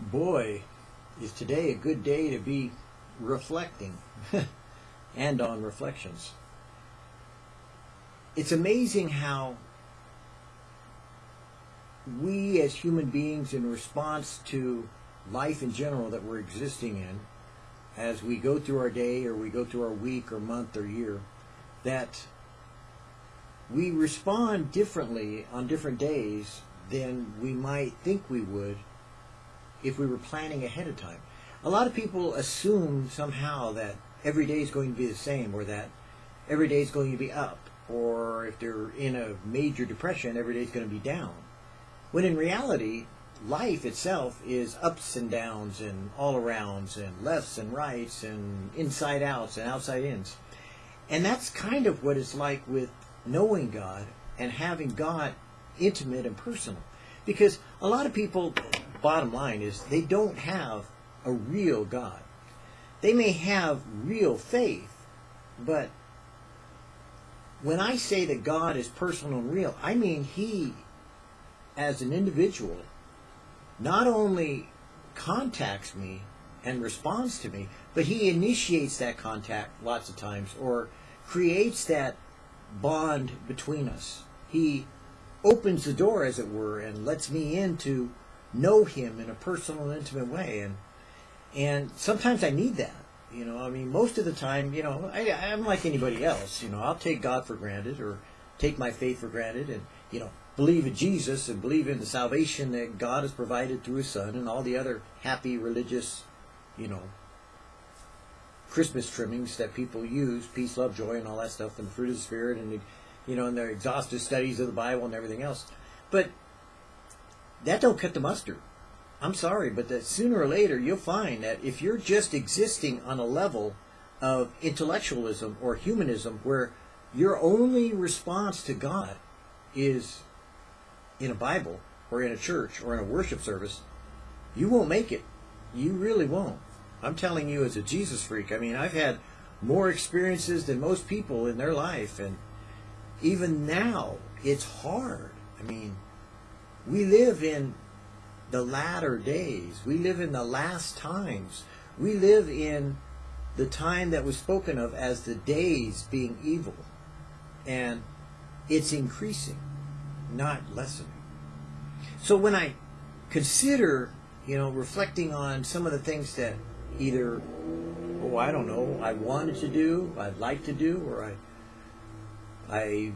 boy, is today a good day to be reflecting and on reflections. It's amazing how we as human beings in response to life in general that we're existing in as we go through our day or we go through our week or month or year that we respond differently on different days than we might think we would if we were planning ahead of time. A lot of people assume somehow that every day is going to be the same or that every day is going to be up or if they're in a major depression, every day is going to be down. When in reality, life itself is ups and downs and all arounds and lefts and rights and inside outs and outside ins. And that's kind of what it's like with knowing God and having God intimate and personal. Because a lot of people, bottom line is, they don't have a real God. They may have real faith, but when I say that God is personal and real, I mean He, as an individual, not only contacts me and responds to me, but He initiates that contact lots of times or creates that bond between us. He opens the door, as it were, and lets me in to know Him in a personal and intimate way. And and sometimes I need that. You know, I mean, most of the time, you know, I, I'm like anybody else. You know, I'll take God for granted or take my faith for granted, and you know, believe in Jesus and believe in the salvation that God has provided through His Son and all the other happy religious, you know, Christmas trimmings that people use, peace, love, joy, and all that stuff, and the fruit of the Spirit, and the, you know, and their exhaustive studies of the Bible and everything else. But that don't cut the mustard. I'm sorry, but that sooner or later you'll find that if you're just existing on a level of intellectualism or humanism where your only response to God is in a Bible or in a church or in a worship service, you won't make it. You really won't. I'm telling you as a Jesus freak. I mean, I've had more experiences than most people in their life and even now it's hard. I mean, we live in the latter days. We live in the last times. We live in the time that was spoken of as the days being evil. And it's increasing, not lessening. So when I consider, you know, reflecting on some of the things that either, oh, I don't know, I wanted to do, I'd like to do, or I, I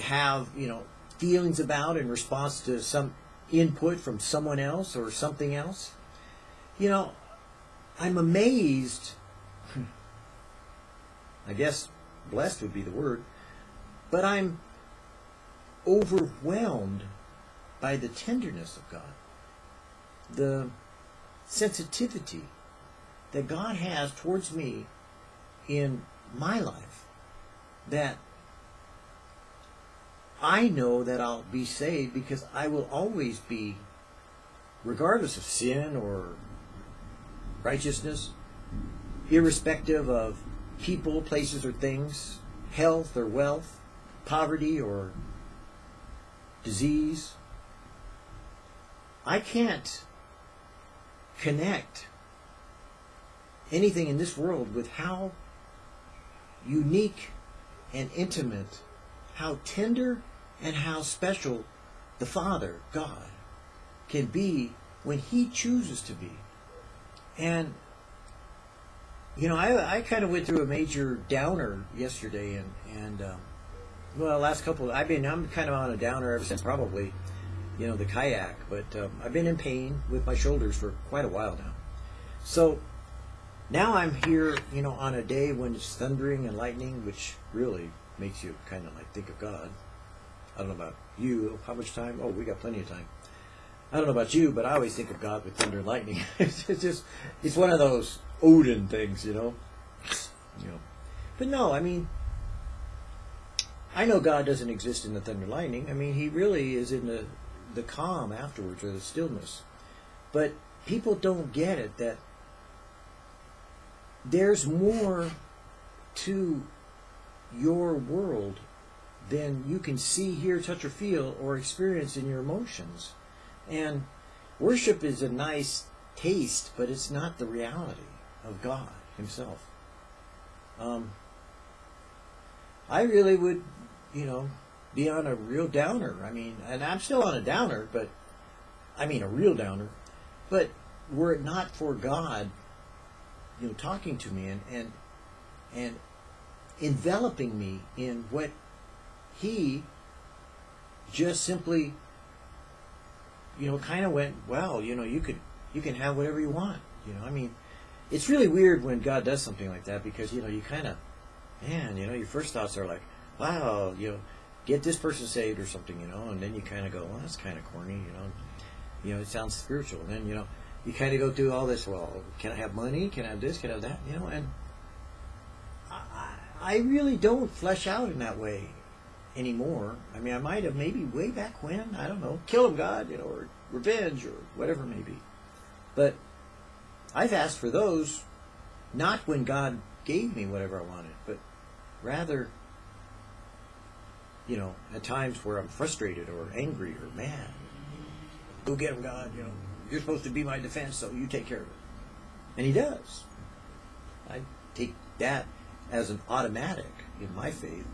have, you know, feelings about in response to some input from someone else or something else. You know, I'm amazed. I guess blessed would be the word. But I'm overwhelmed by the tenderness of God, the sensitivity that God has towards me in my life that I know that I'll be saved because I will always be, regardless of sin or righteousness, irrespective of people, places, or things, health or wealth, poverty or disease. I can't connect anything in this world with how unique and intimate how tender and how special the Father, God, can be when He chooses to be. And, you know, I, I kind of went through a major downer yesterday, and, and um, well, last couple, I've been, I'm kind of on a downer ever since probably, you know, the kayak, but um, I've been in pain with my shoulders for quite a while now. So now I'm here, you know, on a day when it's thundering and lightning, which really makes you kind of like think of God. I don't know about you. How much time? Oh, we got plenty of time. I don't know about you, but I always think of God with thunder and lightning. it's just, it's one of those Odin things, you know. You know, but no, I mean, I know God doesn't exist in the thunder and lightning. I mean, He really is in the the calm afterwards or the stillness. But people don't get it that there's more to your world than you can see, hear, touch, or feel or experience in your emotions. And worship is a nice taste, but it's not the reality of God Himself. Um, I really would, you know, be on a real downer. I mean, and I'm still on a downer, but I mean a real downer. But were it not for God, you know, talking to me and and and enveloping me in what He just simply, you know, kind of went, well, you know, you could you can have whatever you want. You know, I mean, it's really weird when God does something like that because you know you kind of, man, you know, your first thoughts are like, wow, you know, get this person saved or something, you know, and then you kind of go, well, that's kind of corny, you know, you know, it sounds spiritual. And then you know, you kind of go through all this. Well, can I have money? Can I have this? Can I have that? You know, and I, I really don't flesh out in that way anymore. I mean, I might have maybe way back when, I don't know, kill him, God, you know, or revenge or whatever it may be. But I've asked for those not when God gave me whatever I wanted, but rather, you know, at times where I'm frustrated or angry or mad. Go get him, God, you know. You're supposed to be my defense, so you take care of it. And he does. I take that as an automatic in my faith,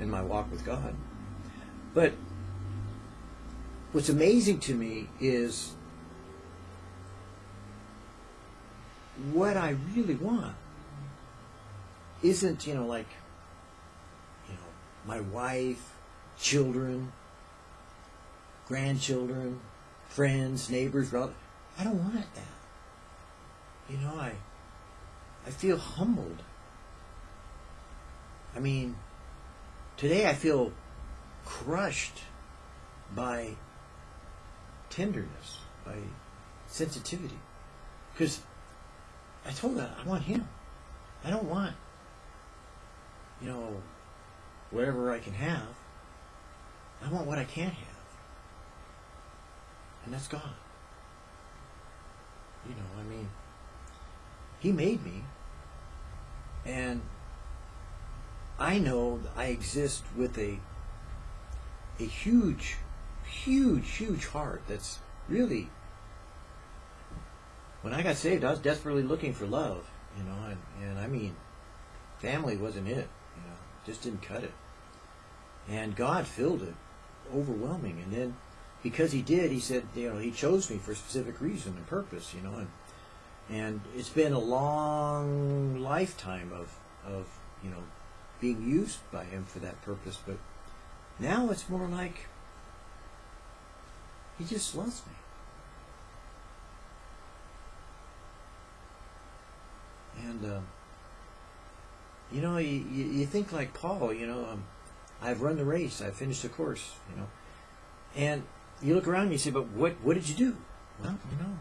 in my walk with God. But what's amazing to me is what I really want isn't, you know, like, you know, my wife, children, grandchildren, friends, neighbors, relatives. I don't want that. You know, I I feel humbled. I mean, today I feel crushed by tenderness, by sensitivity. Because I told her I want him. I don't want, you know, whatever I can have. I want what I can't have. And that's God. You know, I mean, He made me. And I know I exist with a a huge, huge, huge heart that's really when I got saved, I was desperately looking for love, you know, and, and I mean, family wasn't it, you know, just didn't cut it. And God filled it overwhelming. And then because he did, he said, you know, he chose me for a specific reason and purpose, you know, and and it's been a long lifetime of of you know being used by him for that purpose, but now it's more like he just loves me. And uh, you know, you, you think like Paul, you know, um, I've run the race, I've finished the course, you know, and you look around and you say, but what what did you do? Well, you know,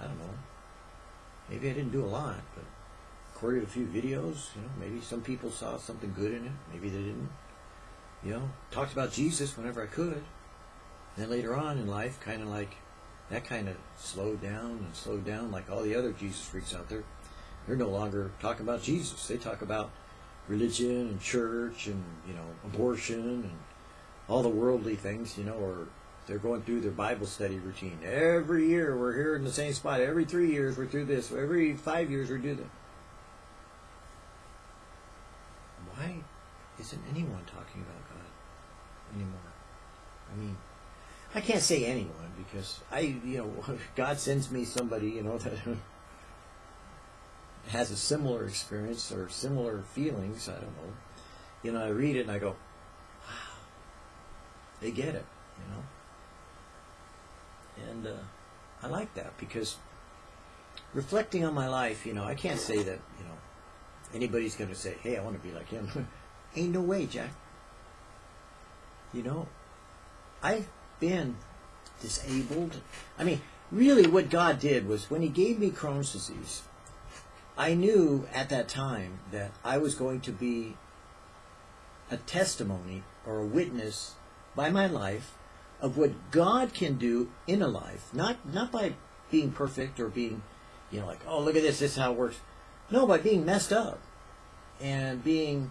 I don't know. Maybe I didn't do a lot, but recorded a few videos. You know, maybe some people saw something good in it. Maybe they didn't. You know, talked about Jesus whenever I could. Then later on in life, kind of like that kind of slowed down and slowed down like all the other Jesus freaks out there. They're no longer talking about Jesus. They talk about religion and church and, you know, abortion and all the worldly things, you know, or they're going through their Bible study routine. Every year we're here in the same spot. Every three years we're through this. Every five years we do that. Isn't anyone talking about God anymore? I mean, I can't say anyone because I, you know, God sends me somebody, you know, that has a similar experience or similar feelings. I don't know. You know, I read it and I go, wow, they get it, you know. And uh, I like that because reflecting on my life, you know, I can't say that, you know, anybody's going to say, hey, I want to be like him. Ain't no way, Jack. You know, I've been disabled. I mean, really what God did was when he gave me Crohn's disease, I knew at that time that I was going to be a testimony or a witness by my life of what God can do in a life, not not by being perfect or being, you know, like, oh, look at this, this is how it works. No, by being messed up and being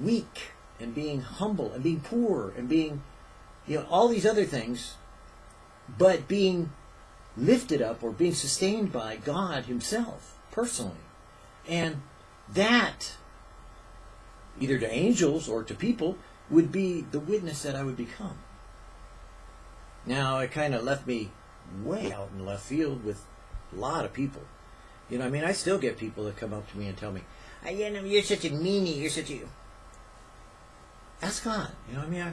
weak and being humble and being poor and being you know, all these other things, but being lifted up or being sustained by God Himself personally. And that, either to angels or to people, would be the witness that I would become. Now, it kind of left me way out in left field with a lot of people. You know, I mean, I still get people that come up to me and tell me, "I, you know, you're such a meanie. You're such a." Ask God. You know, I mean, I,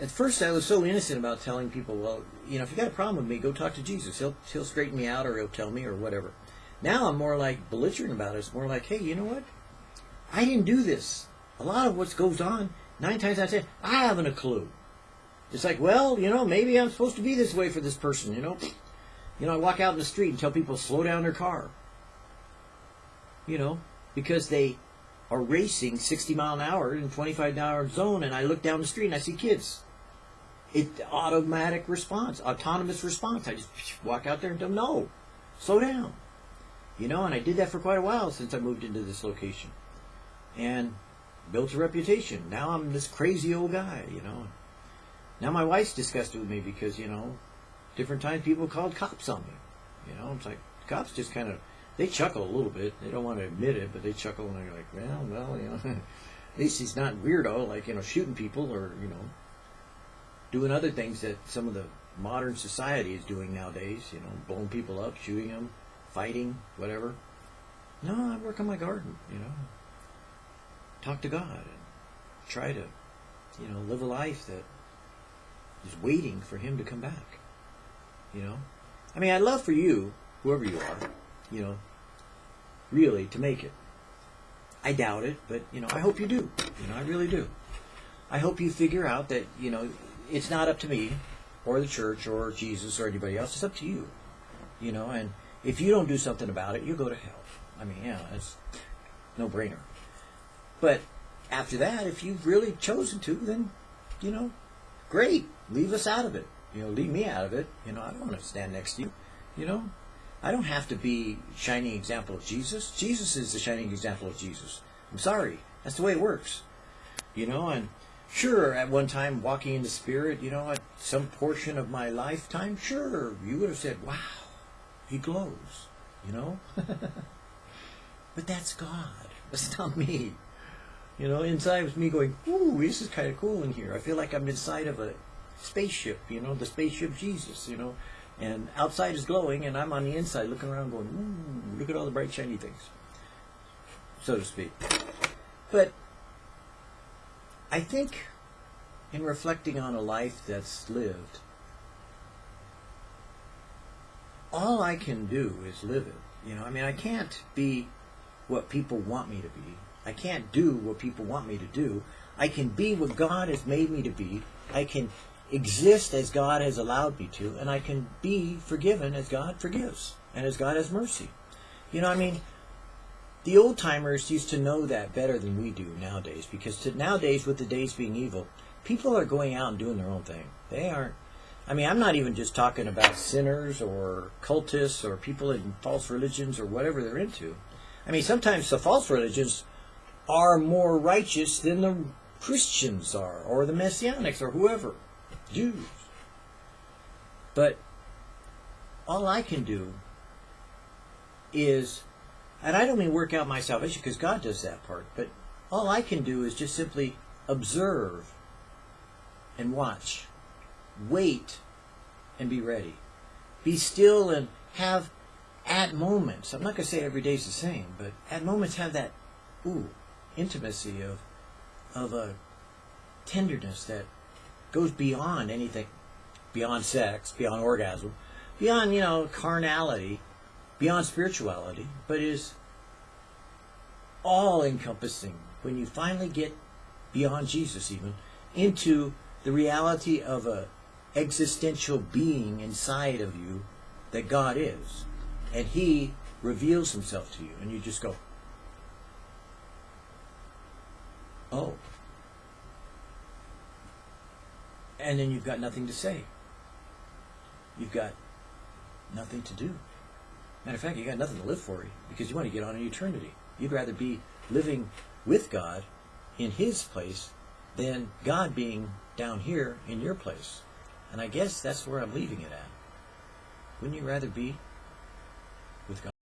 at first I was so innocent about telling people, well, you know, if you got a problem with me, go talk to Jesus. He'll he'll straighten me out, or he'll tell me, or whatever. Now I'm more like belligerent about it. It's more like, hey, you know what? I didn't do this. A lot of what goes on, nine times out of ten, I haven't a clue. It's like, well, you know, maybe I'm supposed to be this way for this person, you know. You know, I walk out in the street and tell people slow down their car. You know, because they are racing 60 mile an hour in 25 hour zone, and I look down the street and I see kids. It automatic response, autonomous response. I just walk out there and tell them, no, slow down. You know, and I did that for quite a while since I moved into this location, and built a reputation. Now I'm this crazy old guy, you know. Now my wife's disgusted with me because you know, different times people called cops on me. You know, it's like cops just kind of they chuckle a little bit. They don't want to admit it, but they chuckle and they're like, well, well, you know, at least he's not weirdo like you know shooting people or you know doing other things that some of the modern society is doing nowadays. You know, blowing people up, shooting them, fighting, whatever. No, I work on my garden. You know, talk to God and try to, you know, live a life that is waiting for Him to come back. You know, I mean, I'd love for you, whoever you are, you know, really to make it. I doubt it, but you know, I hope you do. You know, I really do. I hope you figure out that you know it's not up to me or the church or Jesus or anybody else. It's up to you. You know, and if you don't do something about it, you go to hell. I mean, yeah, it's no brainer. But after that, if you've really chosen to, then you know, great. Leave us out of it. You know, leave me out of it. You know, I don't want to stand next to you. You know, I don't have to be shining example of Jesus. Jesus is the shining example of Jesus. I'm sorry. That's the way it works. You know, and sure, at one time walking in the Spirit, you know, at some portion of my lifetime, sure, you would have said, wow, he glows, you know? but that's God. That's not me. You know, inside was me going, ooh, this is kind of cool in here. I feel like I'm inside of a spaceship, you know, the spaceship Jesus, you know. And outside is glowing, and I'm on the inside looking around going, ooh, look at all the bright, shiny things, so to speak. But I think in reflecting on a life that's lived, all I can do is live it. You know, I mean, I can't be what people want me to be. I can't do what people want me to do. I can be what God has made me to be. I can exist as God has allowed me to, and I can be forgiven as God forgives and as God has mercy. You know, I mean, the old timers used to know that better than we do nowadays because to, nowadays, with the days being evil, people are going out and doing their own thing. They aren't. I mean, I'm not even just talking about sinners or cultists or people in false religions or whatever they're into. I mean, sometimes the false religions are more righteous than the Christians are, or the Messianics, or whoever, Jews. But all I can do is, and I don't mean work out my salvation because God does that part, but all I can do is just simply observe and watch, wait and be ready, be still and have at moments. I'm not going to say every day's the same, but at moments have that ooh intimacy of of a tenderness that goes beyond anything, beyond sex, beyond orgasm, beyond you know carnality, beyond spirituality, but is all encompassing. When you finally get beyond Jesus, even into the reality of a existential being inside of you that God is, and He reveals Himself to you, and you just go, Oh. And then you've got nothing to say. You've got nothing to do. Matter of fact, you've got nothing to live for because you want to get on in eternity. You'd rather be living with God in His place than God being down here in your place. And I guess that's where I'm leaving it at. Wouldn't you rather be